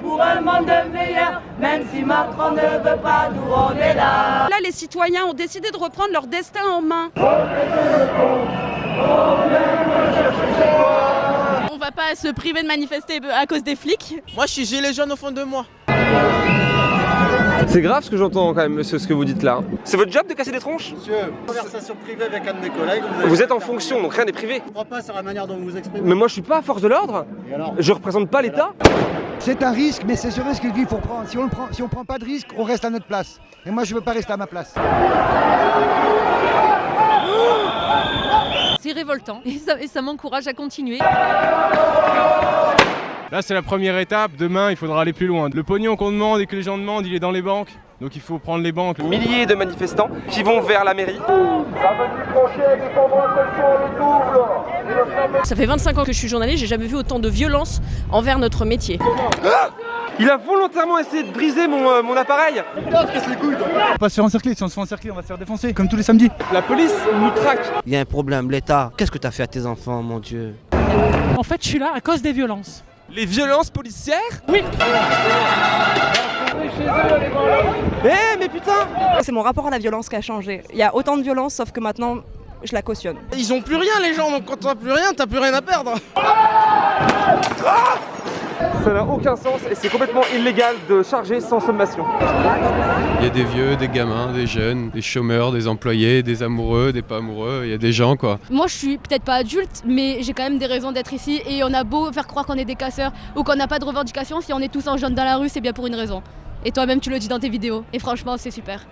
Pour un monde meilleur, même si Macron ne veut pas nous, on est là. Là, les citoyens ont décidé de reprendre leur destin en main. On va pas se priver de manifester à cause des flics. Moi, je suis gilet jaune au fond de moi. C'est grave ce que j'entends quand même, monsieur, ce que vous dites là. C'est votre job de casser des tronches Monsieur, conversation privée avec un de mes collègues. Vous êtes en fonction, donc rien n'est privé. Je comprends pas sur la manière dont vous vous exprimez. Mais moi je suis pas à force de l'ordre. Et alors Je représente pas l'État. C'est un risque, mais c'est ce risque qu'il faut prendre. Si on ne prend, pas de risque, on reste à notre place. Et moi, je veux pas rester à ma place. C'est révoltant et ça m'encourage à continuer. Là, c'est la première étape. Demain, il faudra aller plus loin. Le pognon qu'on demande et que les gens demandent, il est dans les banques. Donc il faut prendre les banques. Milliers de manifestants qui vont vers la mairie. Ça fait 25 ans que je suis journaliste, j'ai jamais vu autant de violence envers notre métier. Il a volontairement essayé de briser mon, euh, mon appareil. On va pas se faire encercler. Si on se fait encercler, on va se faire défoncer, comme tous les samedis. La police nous traque. Il y a un problème, l'État. Qu'est-ce que t'as fait à tes enfants, mon Dieu? En fait, je suis là à cause des violences. Les violences policières Oui. Eh mais putain C'est mon rapport à la violence qui a changé. Il y a autant de violence, sauf que maintenant, je la cautionne. Ils ont plus rien, les gens, donc quand t'as plus rien, t'as plus rien à perdre. Ça n'a aucun sens et c'est complètement illégal de charger sans sommation. Il y a des vieux, des gamins, des jeunes, des chômeurs, des employés, des amoureux, des pas amoureux. Il y a des gens quoi. Moi, je suis peut-être pas adulte, mais j'ai quand même des raisons d'être ici. Et on a beau faire croire qu'on est des casseurs ou qu'on n'a pas de revendications, si on est tous en jaune dans la rue, c'est bien pour une raison. Et toi-même, tu le dis dans tes vidéos. Et franchement, c'est super.